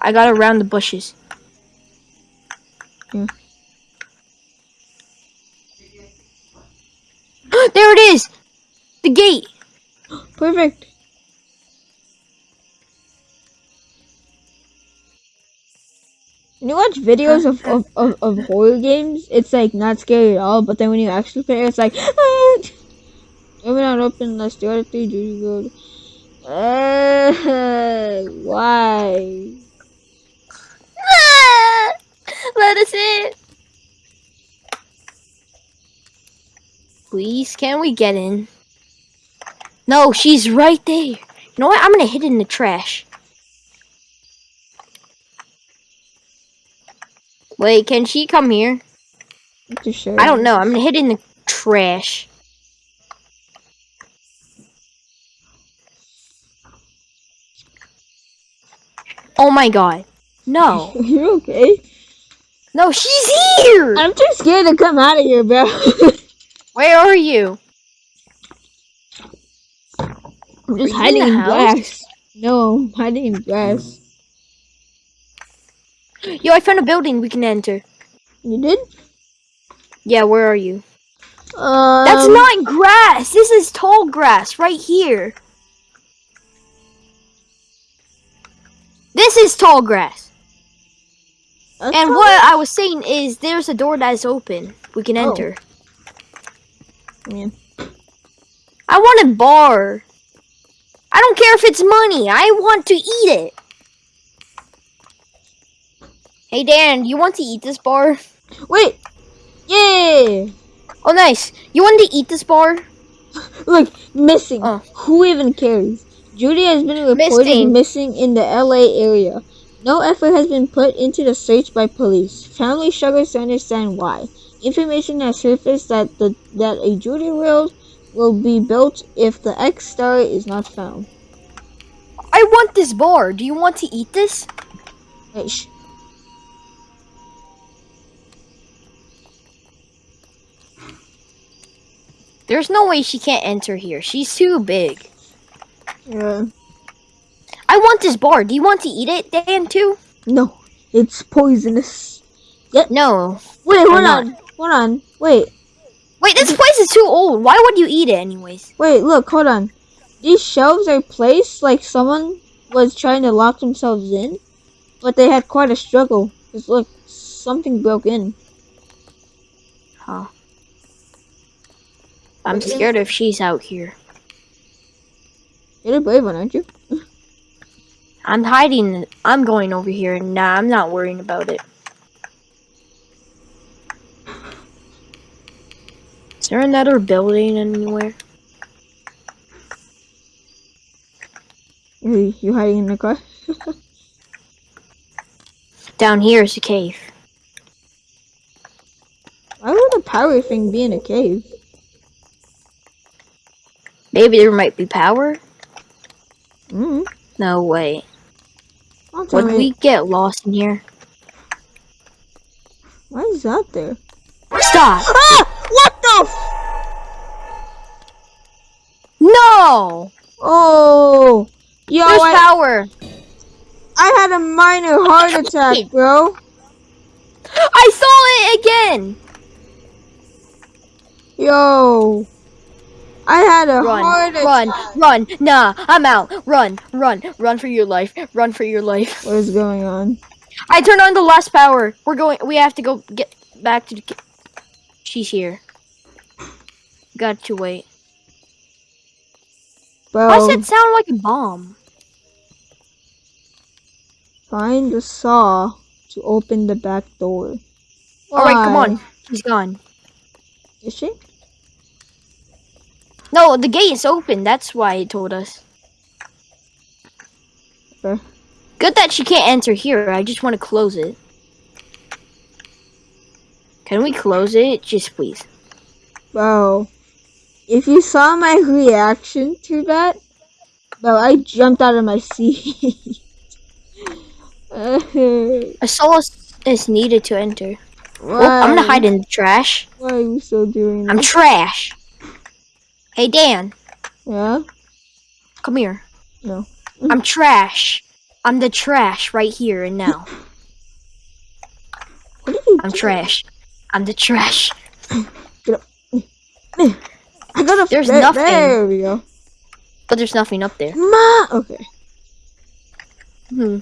I got around the bushes. Yeah. there it is! The gate! Perfect. When you watch videos of, of, of, of horror games, it's like not scary at all, but then when you actually play it, it's like, ah! Open not open the other three Judy Road. Uh, why? Us in! Please, can we get in? No, she's right there. You know what? I'm gonna hit it in the trash. Wait, can she come here? I don't know. I'm gonna hit it in the trash. Oh my god. No. you okay? No, she's here! I'm too scared to come out of here, bro. Where are you? I'm just you in hiding in, grass. No, I'm hiding in grass. Yo, I found a building we can enter. You did? Yeah, where are you? Um, That's not grass! This is tall grass right here. This is tall grass. That's And what I was saying is there's a door that is open. We can Oh. enter. Yeah. I want a bar. I don't care if it's money. I want to eat it. Hey Dan, you want to eat this bar? Wait! Yeah! Oh nice. You want to eat this bar? Look, missing. Oh. Who even cares? Judy has been reported Missing. missing in the LA area. No effort has been put into the search by police. Family struggles to understand why. Information has surfaced that the that a Judy world will be built if the X star is not found. I want this bar. Do you want to eat this? There's no way she can't enter here. She's too big. yeah. I want this bar. Do you want to eat it, Dan, too? No, it's poisonous. No. Wait, hold on, hold on. Wait, Wait, this place is too old. Why would you eat it anyways? wait, look, hold on. These shelves are placed like someone was trying to lock themselves in, but they had quite a struggle. Cause look, something broke in. Huh. I'm scared if she's out here. You're the brave one, aren't you? I'm hiding. I'm going over here. Nah, I'm not worrying about it. Is there another building anywhere? You, you hiding in the car? Down here is a cave. Why would a power thing be in a cave? Maybe there might be power? Mm. No way. Tell Would me. we get lost in here? Why is that there? Stop! Ah! What the? F- No! oh, yo, There's I, power! I had a minor heart attack, bro. I saw it again! Yo, I had a Run, attack. run, run! Nah, I'm out! Run, run, run for your life! Run for your life! What is going on? I turned on the last power. We're going. We have to go get back to the. She's here. Got to wait. Bro, Why does it sound like a bomb? find the saw to open the back door. All right, come on. She's gone. Is she? No, the gate is open. That's why it told us. Okay. Good that she can't enter here. I just want to close it. Can we close it? Just please. Bro, if you saw my reaction to that, bro, I jumped out of my seat. Why? A soul is, needed to enter. Oh, I'm gonna hide in the trash. Why are you still doing that? I'm trash. Hey Dan, yeah? come here. No. I'm trash. I'm the trash right here and now. What are you I'm trash. I'm the trash. Get up. I got a There's there, nothing. There we go. But there's nothing up there. Ma. Okay. Hmm.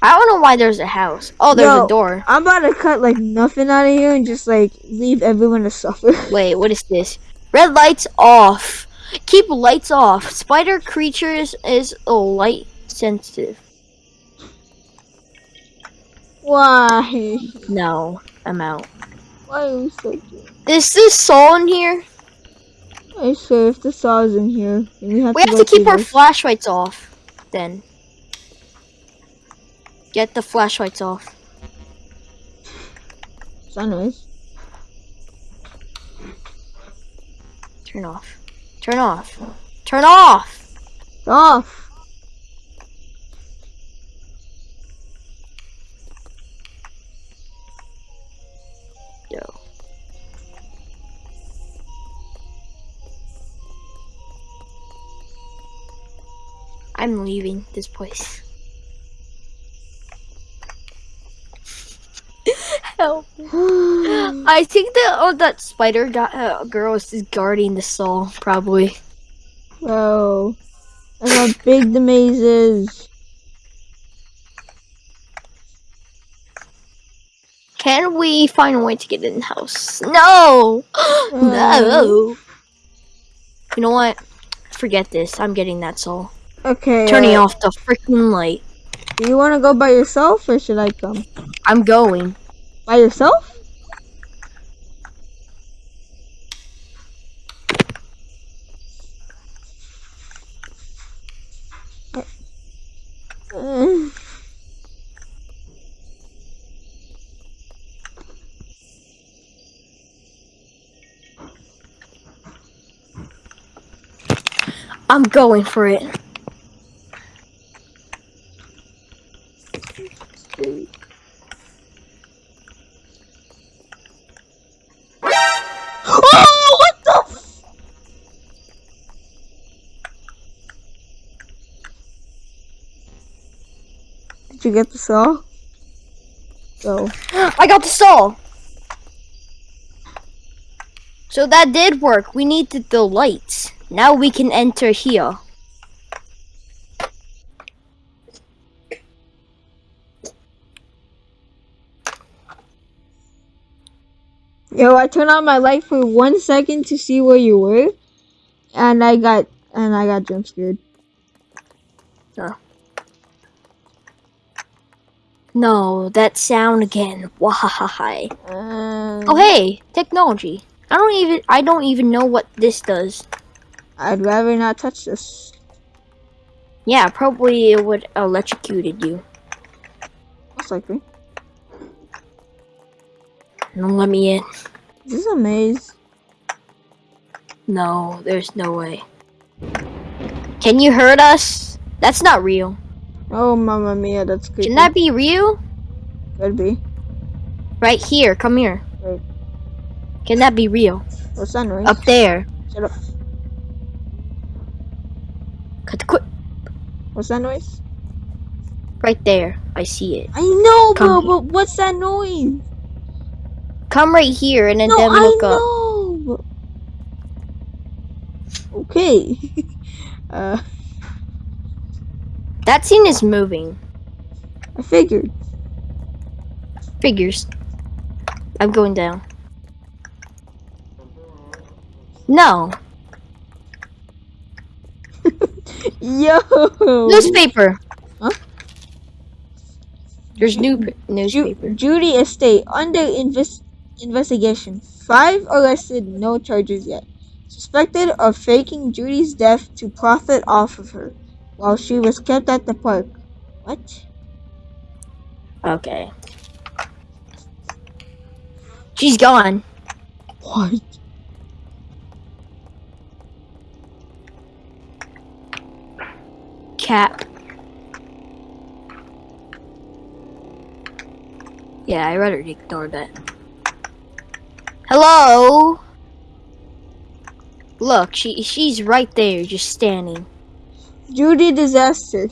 I don't know why there's a house. Oh, there's Yo. a door. I'm about to cut like nothing out of here and just like leave everyone to suffer. Wait, what is this? Red lights off. Keep lights off. Spider creatures is light sensitive. Why? No, I'm out. Why are we so good? Is this Saul in here? I swear, if the saw's in here, we have We to have to keep our this. flashlights off. Then. Get the flashlights off. Sunrise. Turn off. Turn off. Turn off! Off. Yo. I'm leaving this place. Help. I think that oh that spider got, uh, girl is guarding the soul, probably. Bro. Look how big the maze is. Can we find a way to get in the house? No! no! You know what? Forget this. I'm getting that soul. Okay. Turning uh, off the freaking light. Do you want to go by yourself or should I come? I'm going. By yourself? I'm going for it. You get the saw? So I got the saw. So that did work. We needed the lights. Now we can enter here. Yo, I turned on my light for one second to see where you were, and I got and I got jump scared. No, that sound again. Why? Um, Oh hey, technology. I don't even I don't even know what this does. I'd rather not touch this. Yeah, probably it would electrocuted you. Most likely. Don't let me in. This is a maze. No, there's no way. Can you hurt us? That's not real. Oh, mamma mia, that's creepy. Can that be real? Could be. Right here, come here. Right. Can that be real? What's that noise? Up there. Shut up. Cut the quick. What's that noise? Right there. I see it. I know, bro, Come- but what's that noise? Come right here and then, no, then I look up. know. Okay. uh, That scene is moving. I figured. Figures. I'm going down. No. Yo. Newspaper. Huh? There's new Ju- newspaper. Judy Estate under inves- investigation. Five arrested, no charges yet. Suspected of faking Judy's death to profit off of her while she was kept at the park. What? Okay. She's gone. What? Cap. Yeah, I rather ignore that. Hello? Look, she she's right there, just standing. Judy disaster.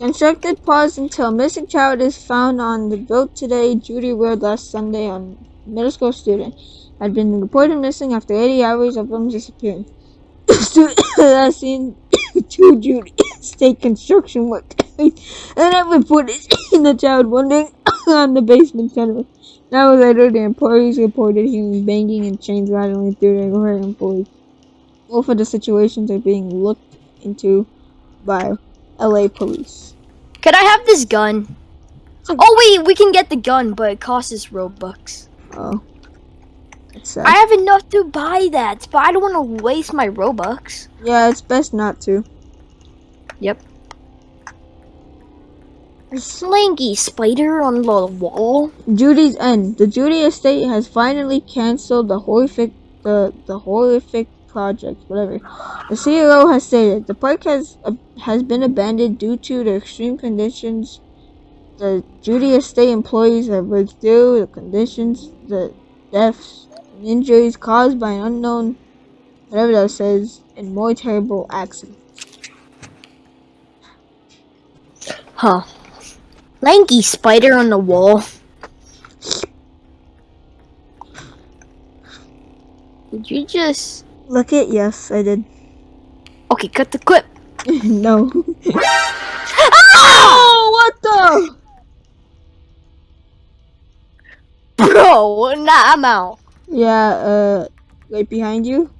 Constructed pause until missing child is found on the boat today. Judy World last Sunday on middle school student had been reported missing after 80 hours of them disappearing. student last seen two Judy state construction work and that reported in the child wandering on the basement tunnel. An hour later, the employees reported hearing banging and chains rattling through her employees. Both of the situations are being looked into by LA police. Could I have this gun? Oh wait, we can get the gun, but it costs us Robux. Oh. I have enough to buy that, but I don't want to waste my Robux. Yeah, it's best not to. Yep. A slinky spider on the wall. Judy's End. The Judy estate has finally canceled the horrific the the horrific project, whatever. The CEO has stated the park has uh, has been abandoned due to the extreme conditions the Judy estate employees have worked through, the conditions, the deaths and injuries caused by an unknown whatever that says, and more terrible accidents. Huh. Lanky spider on the wall. Did you just... Look it, yes, I did. Okay, cut the clip. no. oh, what the? Bro, nah, I'm out. Yeah, uh, right behind you.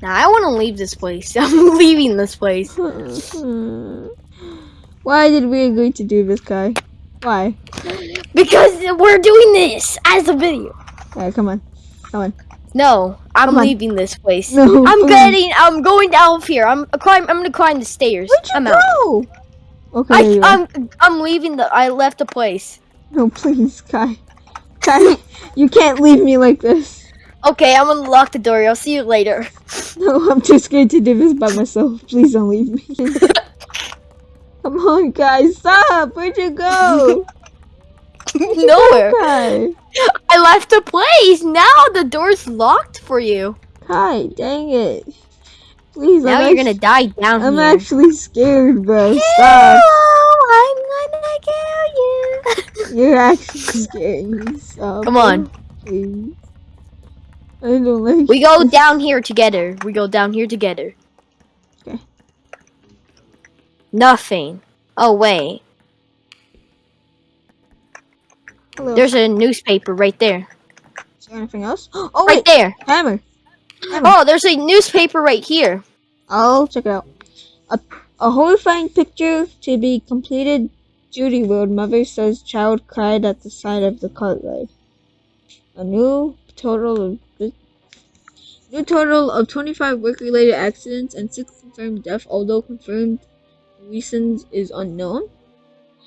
Nah, I want to leave this place. I'm leaving this place. Why did we agree to do this, Kai? Why? Because we're doing this as a video. Alright, come on. Come on. No, I'm Come on. leaving this place. No, I'm getting. I'm going down here. I'm climb. I'm gonna climb the stairs. Where'd you I'm out. go? Okay, I, there you are. I'm. I'm leaving the. I left the place. No, please, Kai. Kai, you can't leave me like this. Okay, I'm gonna lock the door. I'll see you later. No, I'm too scared to do this by myself. Please don't leave me. Come on, guys, stop! Where'd you go? Nowhere. Kai, I left the place. Now the door's locked for you. Hi, dang it. Please, Now I'm you're gonna die down here. I'm here. actually scared, bro. Stop. I'm gonna kill you. You're actually scaring me. Stop. Come on. Please. I don't like We go down here together. We go down here together. Okay. Nothing. Oh wait. There's a newspaper right there. Is there anything else? Oh, Right wait. there. Hammer. Oh, there's a newspaper right here. I'll check it out. A, a horrifying picture to be completed. Judy Road mother says child cried at the side of the cart ride. A new total of new total of 25 work-related accidents and six confirmed deaths, although confirmed reasons is unknown.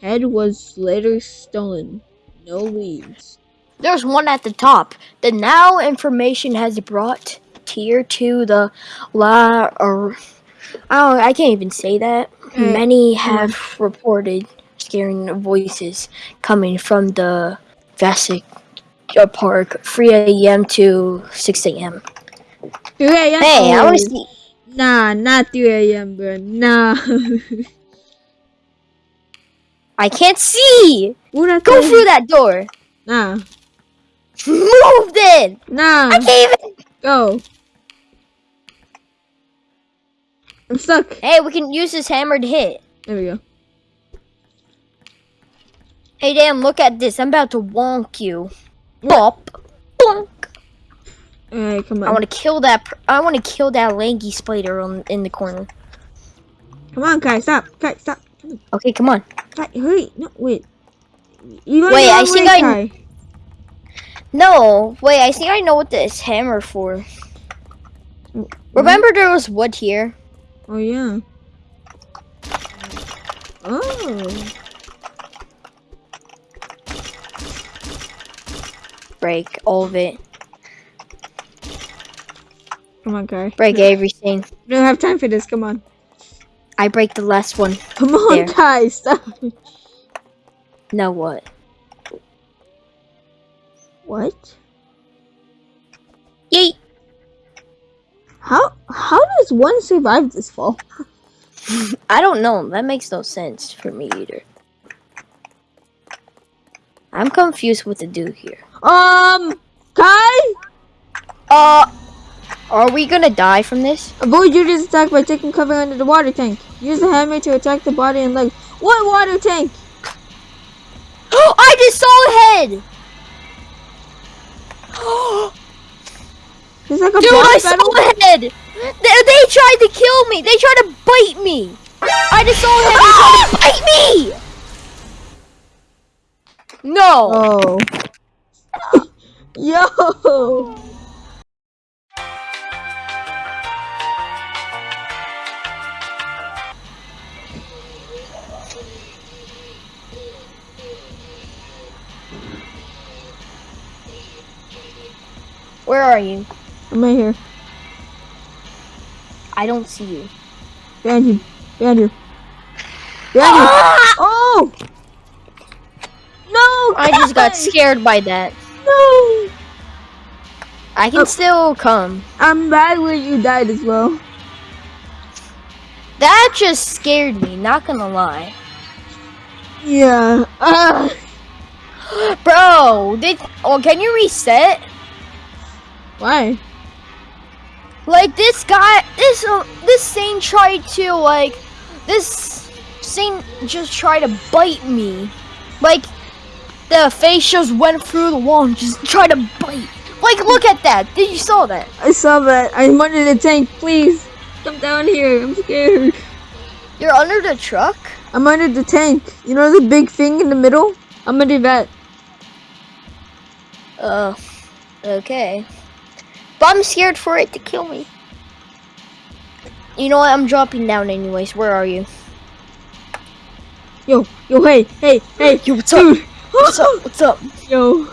Head was later stolen. No leads. There's one at the top. The now information has brought tier to the la or I don't I can't even say that. Mm. Many have reported scaring voices coming from the Vasic Park 3 a.m. to 6 a.m. 3 a.m. Hey, I want to see. Nah, not 3 a.m., bro. Nah. I can't see. Go through that door. Nah. Move then. Nah. I can't even. Go. I'm stuck. Hey, we can use this hammer to hit. There we go. Hey, damn, look at this. I'm about to wonk you. Bop. Bonk. Alright, come on. I want to kill that. pr- I want to kill that lanky spider on, in the corner. Come on, Kai, stop. Kai, stop. Okay, come on. Kai, hurry. No, wait. You Wait, I think I- Kai. No, wait. I think I know what this hammer for. Mm-hmm. Remember, there was wood here. Oh, yeah. Oh. Break all of it. Come on, Kai. Break everything. We don't have time for this. Come on. I break the last one. Come on, There. Kai, stop. Now what? What? Yeet. How how does one survive this fall? I don't know. That makes no sense for me either. I'm confused what to do here. Um, Kai, Uh, are we gonna die from this? avoid Judy's attack by taking cover under the water tank. Use the hammer to attack the body and legs. What water tank? Oh, I just saw a head! It's like a Dude, I saw a head! They, they tried to kill me! They tried to bite me! I just saw a head! They tried to bite me! No! Oh. Yo. Where are you? I'm right here. I don't see you. Behind you. Behind you. Behind you. Ah! Oh. No. I just got scared by that. No. I can Oh. still come. I'm mad where you died as well. That just scared me, not gonna lie. Yeah. Ah. Bro, did oh can you reset? Why? Like this guy, this uh, this thing tried to like, this thing just tried to bite me. Like, the face just went through the wall and just tried to bite. Like, look at that. Did you saw that? I saw that. I'm under the tank. Please. Come down here. I'm scared. You're under the truck. I'm under the tank. You know the big thing in the middle? I'm under that. Uh, okay. But I'm scared for it to kill me. You know what? I'm dropping down anyways. Where are you? Yo, yo, hey, hey, hey, Yo, what's up? What's up? What's up? Yo.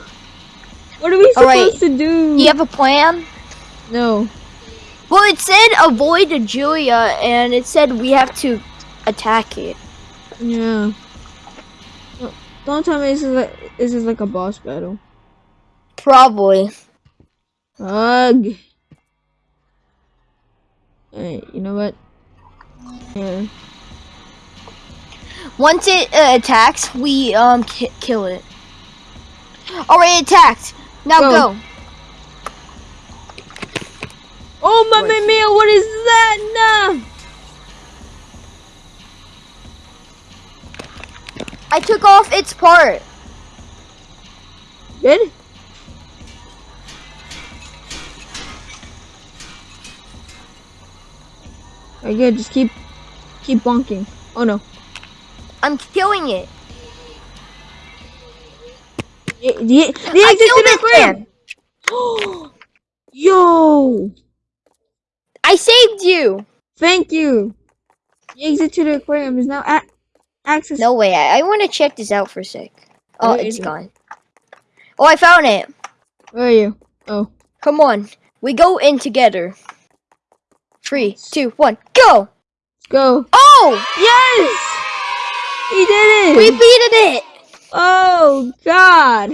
What are we All right. supposed to do? You have a plan? No. Well, it said avoid Julia, and it said we have to attack it. Yeah. Don't tell me this is like this is like a boss battle. Probably. Ugh. Alright, you know what? Yeah. Once it uh, attacks, we um ki- kill it. Alright, it attacked. Now Go. go. Oh, mamma Wait. mia, what is that? Nah. I took off its part. Good? Alright, good. Just keep, keep bonking. Oh no. I'm killing it. The, the, the I exit killed to it the aquarium. Yo! I saved you. Thank you. The exit to the aquarium is now a- access. No way. I, I want to check this out for a sec. Oh, Where it's is it? gone. Oh, I found it. Where are you? Oh. Come on. We go in together. Three, two, one, go! Go. Oh! Yes! He did it! We beat it! Oh God!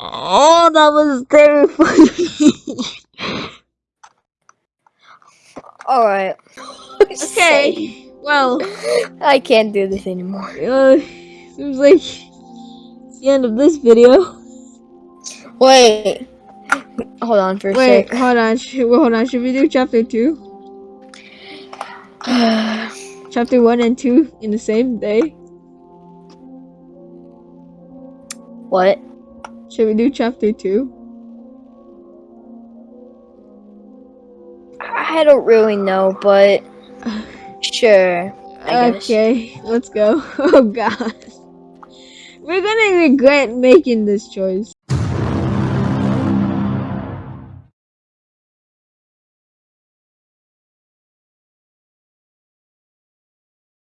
Oh, that was terrifying. Alright. okay. Well, I can't do this anymore. uh, seems like it's the end of this video. Wait. Hold on for a Wait, sec. hold on. Sh- well, hold on. Should we do chapter two? Chapter one and two in the same day? what? Should we do chapter two? I don't really know, but sure. Okay, let's go. Oh God. We're gonna regret making this choice.